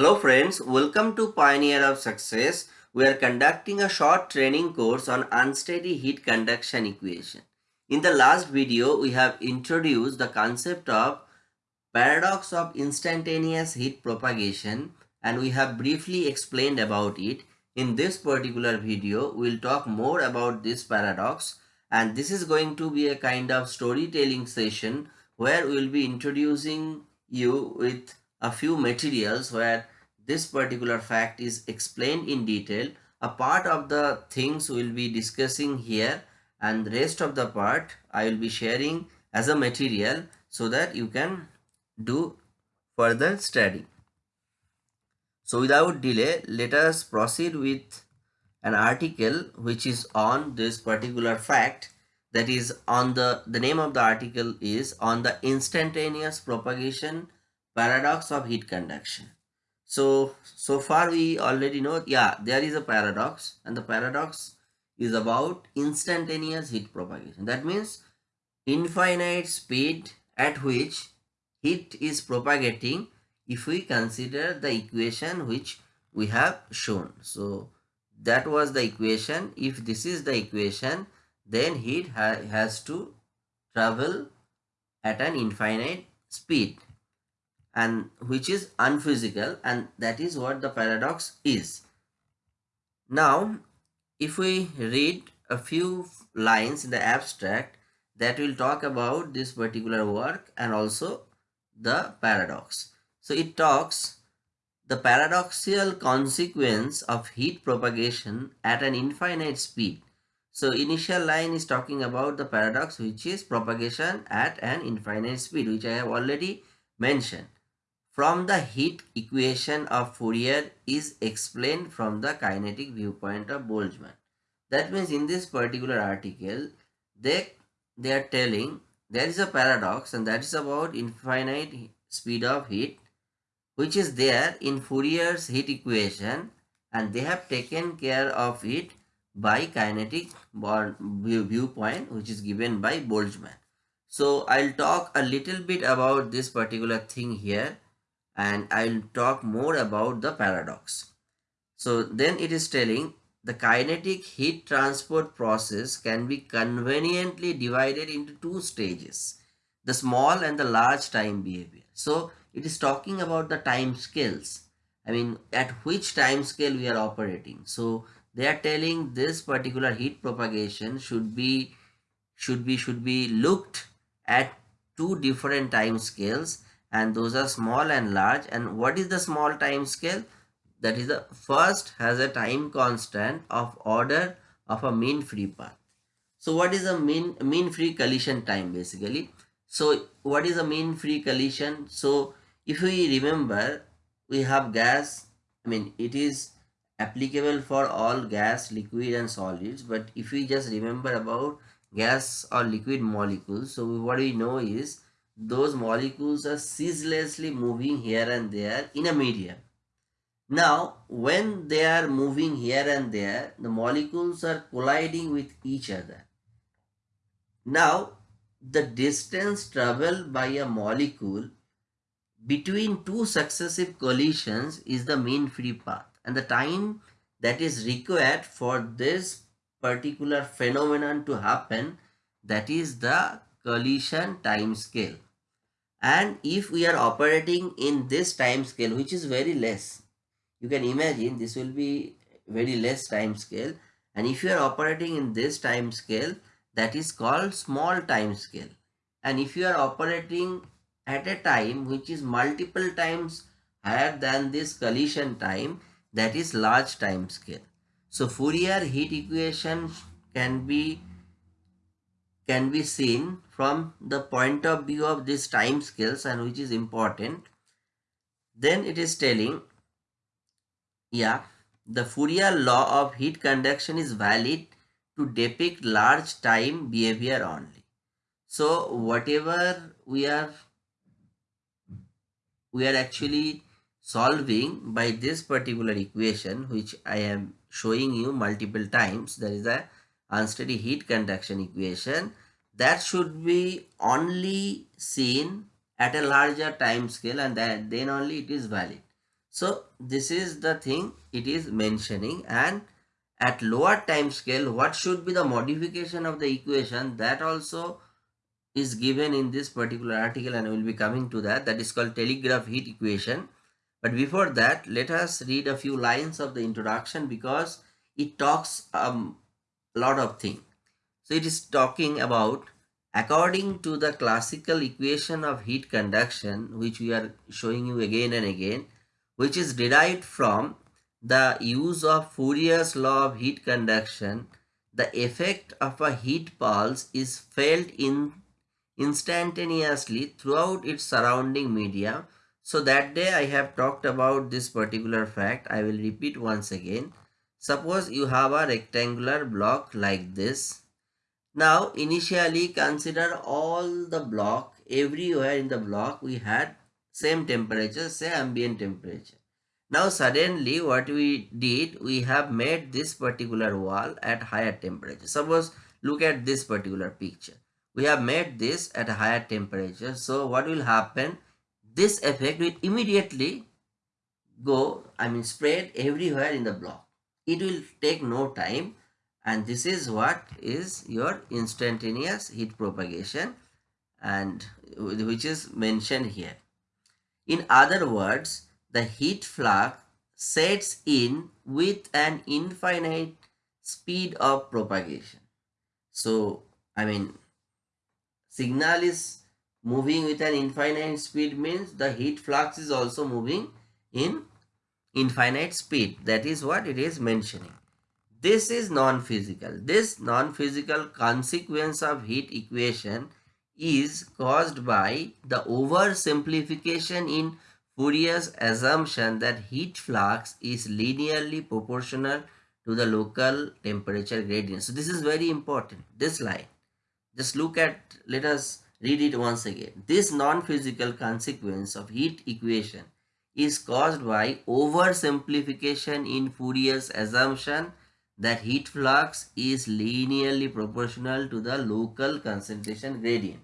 Hello friends, welcome to Pioneer of Success. We are conducting a short training course on unsteady heat conduction equation. In the last video, we have introduced the concept of paradox of instantaneous heat propagation and we have briefly explained about it. In this particular video, we will talk more about this paradox and this is going to be a kind of storytelling session where we will be introducing you with a few materials where this particular fact is explained in detail. A part of the things we will be discussing here and the rest of the part I will be sharing as a material so that you can do further study. So without delay, let us proceed with an article which is on this particular fact that is on the the name of the article is on the instantaneous propagation paradox of heat conduction so so far we already know yeah there is a paradox and the paradox is about instantaneous heat propagation. That means infinite speed at which heat is propagating if we consider the equation which we have shown. So that was the equation. If this is the equation then heat ha has to travel at an infinite speed and which is unphysical and that is what the paradox is. Now if we read a few lines in the abstract that will talk about this particular work and also the paradox. So it talks the paradoxical consequence of heat propagation at an infinite speed. So initial line is talking about the paradox which is propagation at an infinite speed which I have already mentioned from the heat equation of Fourier is explained from the kinetic viewpoint of Boltzmann. That means in this particular article, they, they are telling there is a paradox and that is about infinite speed of heat which is there in Fourier's heat equation and they have taken care of it by kinetic viewpoint which is given by Boltzmann. So I'll talk a little bit about this particular thing here and I'll talk more about the paradox. So then it is telling the kinetic heat transport process can be conveniently divided into two stages, the small and the large time behavior. So it is talking about the time scales. I mean, at which time scale we are operating. So they are telling this particular heat propagation should be should be should be looked at two different time scales and those are small and large. And what is the small time scale? That is the first has a time constant of order of a mean free path. So what is a mean mean free collision time basically? So what is a mean free collision? So if we remember we have gas i mean it is applicable for all gas liquid and solids. But if we just remember about gas or liquid molecules so what we know is those molecules are ceaselessly moving here and there in a medium. Now, when they are moving here and there, the molecules are colliding with each other. Now, the distance traveled by a molecule between two successive collisions is the mean free path and the time that is required for this particular phenomenon to happen that is the collision time scale and if we are operating in this time scale which is very less you can imagine this will be very less time scale. And if you are operating in this time scale that is called small time scale. And if you are operating at a time which is multiple times higher than this collision time that is large time scale. So Fourier heat equation can be can be seen from the point of view of these time scales and which is important. Then it is telling yeah the Fourier law of heat conduction is valid to depict large time behavior only. So whatever we are we are actually solving by this particular equation which I am showing you multiple times there is a unsteady heat conduction equation that should be only seen at a larger time scale and that then only it is valid. So this is the thing it is mentioning and at lower time scale what should be the modification of the equation that also is given in this particular article and we will be coming to that. That is called telegraph heat equation. But before that let us read a few lines of the introduction because it talks um, a lot of things so it is talking about according to the classical equation of heat conduction which we are showing you again and again which is derived from the use of Fourier's law of heat conduction the effect of a heat pulse is felt in instantaneously throughout its surrounding media. So that day I have talked about this particular fact. I will repeat once again. Suppose you have a rectangular block like this. Now initially consider all the block everywhere in the block we had same temperature say ambient temperature. Now suddenly what we did we have made this particular wall at higher temperature. Suppose look at this particular picture. We have made this at a higher temperature. So what will happen? This effect will immediately go i mean spread everywhere in the block. It will take no time and this is what is your instantaneous heat propagation and which is mentioned here in other words the heat flux sets in with an infinite speed of propagation so i mean signal is moving with an infinite speed means the heat flux is also moving in infinite speed. That is what it is mentioning. This is non-physical. This non-physical consequence of heat equation is caused by the oversimplification in Fourier's assumption that heat flux is linearly proportional to the local temperature gradient. So this is very important, this line. Just look at, let us read it once again. This non-physical consequence of heat equation is caused by oversimplification in Fourier's assumption that heat flux is linearly proportional to the local concentration gradient.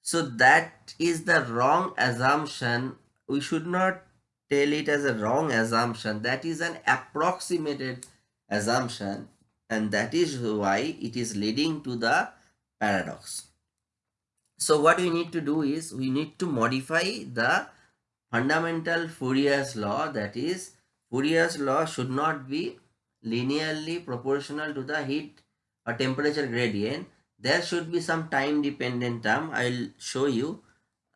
So that is the wrong assumption. We should not tell it as a wrong assumption. That is an approximated assumption and that is why it is leading to the paradox. So what we need to do is we need to modify the fundamental Fourier's law that is Fourier's law should not be linearly proportional to the heat or temperature gradient. There should be some time dependent term. I will show you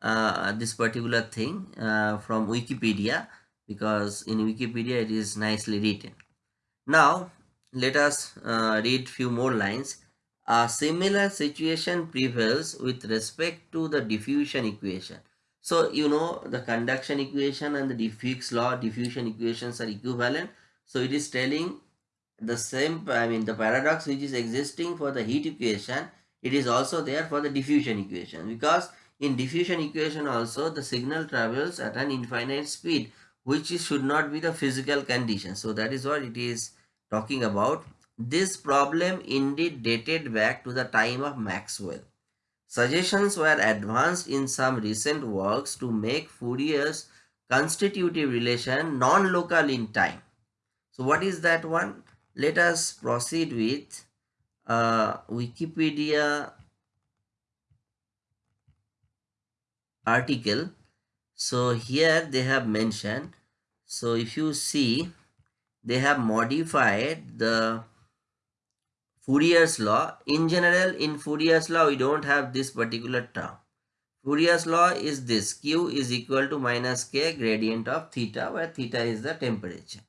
uh, this particular thing uh, from Wikipedia because in Wikipedia it is nicely written. Now let us uh, read few more lines. A similar situation prevails with respect to the diffusion equation. So, you know the conduction equation and the Fick's law diffusion equations are equivalent. So, it is telling the same, I mean the paradox which is existing for the heat equation, it is also there for the diffusion equation because in diffusion equation also the signal travels at an infinite speed which should not be the physical condition. So, that is what it is talking about this problem indeed dated back to the time of Maxwell. Suggestions were advanced in some recent works to make Fourier's constitutive relation non-local in time. So what is that one? Let us proceed with uh, Wikipedia article. So here they have mentioned. So if you see, they have modified the Fourier's law. In general, in Fourier's law, we don't have this particular term. Fourier's law is this. Q is equal to minus K gradient of theta where theta is the temperature.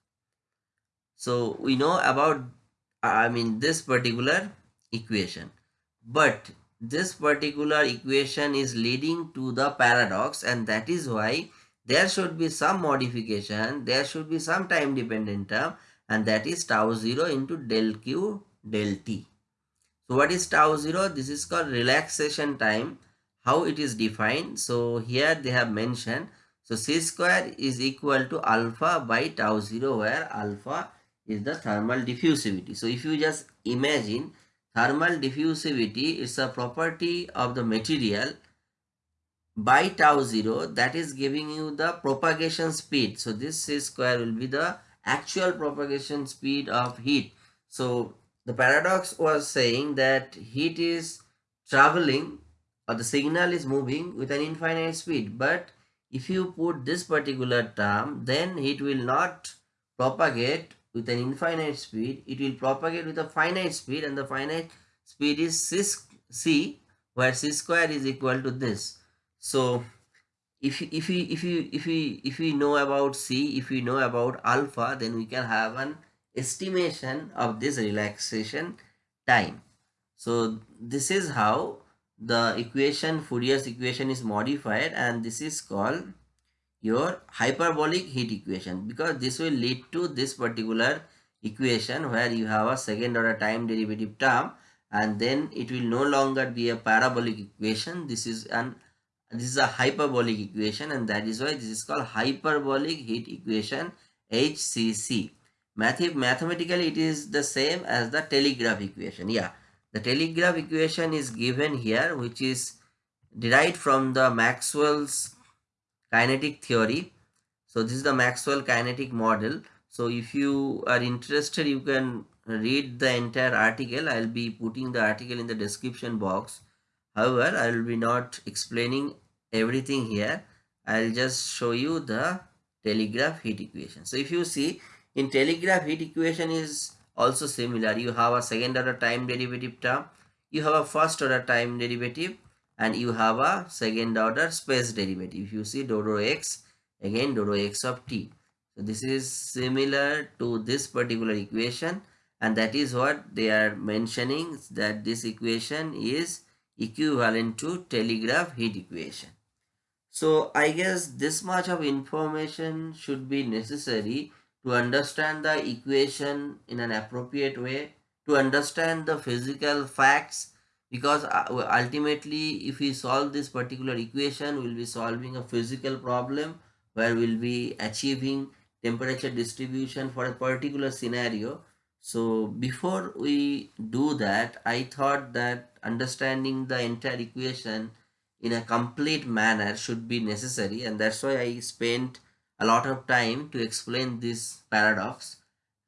So we know about, I mean, this particular equation. But this particular equation is leading to the paradox and that is why there should be some modification. There should be some time dependent term and that is tau 0 into del Q del t. So what is tau 0? This is called relaxation time. How it is defined? So here they have mentioned. So c square is equal to alpha by tau 0 where alpha is the thermal diffusivity. So if you just imagine thermal diffusivity is a property of the material by tau 0 that is giving you the propagation speed. So this c square will be the actual propagation speed of heat. So the paradox was saying that heat is traveling or the signal is moving with an infinite speed but if you put this particular term then it will not propagate with an infinite speed it will propagate with a finite speed and the finite speed is c, where c square is equal to this. So if if we if you if we if we know about c if we know about alpha then we can have an estimation of this relaxation time. So this is how the equation Fourier's equation is modified and this is called your hyperbolic heat equation because this will lead to this particular equation where you have a second order time derivative term and then it will no longer be a parabolic equation this is an this is a hyperbolic equation and that is why this is called hyperbolic heat equation HCC. Math mathematically it is the same as the telegraph equation. Yeah, the telegraph equation is given here which is derived from the Maxwell's kinetic theory. So this is the Maxwell kinetic model. So if you are interested you can read the entire article. I'll be putting the article in the description box. However, I will be not explaining everything here. I'll just show you the telegraph heat equation. So if you see in telegraph heat equation is also similar you have a second order time derivative term you have a first order time derivative and you have a second order space derivative. If you see dou rho x again dou rho x of t. So this is similar to this particular equation. And that is what they are mentioning that this equation is equivalent to telegraph heat equation. So i guess this much of information should be necessary to understand the equation in an appropriate way, to understand the physical facts because uh, ultimately if we solve this particular equation we'll be solving a physical problem where we'll be achieving temperature distribution for a particular scenario. So before we do that i thought that understanding the entire equation in a complete manner should be necessary and that's why i spent a lot of time to explain this paradox.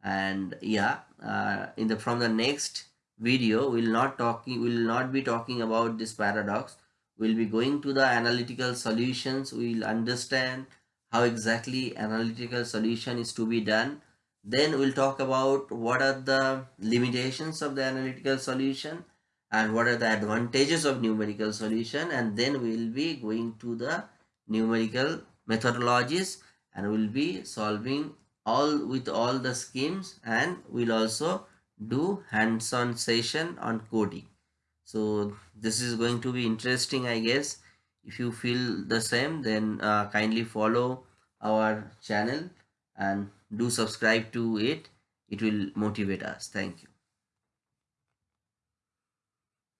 And yeah uh, in the from the next video we'll not talking will not be talking about this paradox. We'll be going to the analytical solutions. We'll understand how exactly analytical solution is to be done. Then we'll talk about what are the limitations of the analytical solution and what are the advantages of numerical solution. And then we'll be going to the numerical methodologies and we'll be solving all with all the schemes. And we'll also do hands-on session on coding. So this is going to be interesting i guess. If you feel the same then uh, kindly follow our channel and do subscribe to it. It will motivate us. Thank you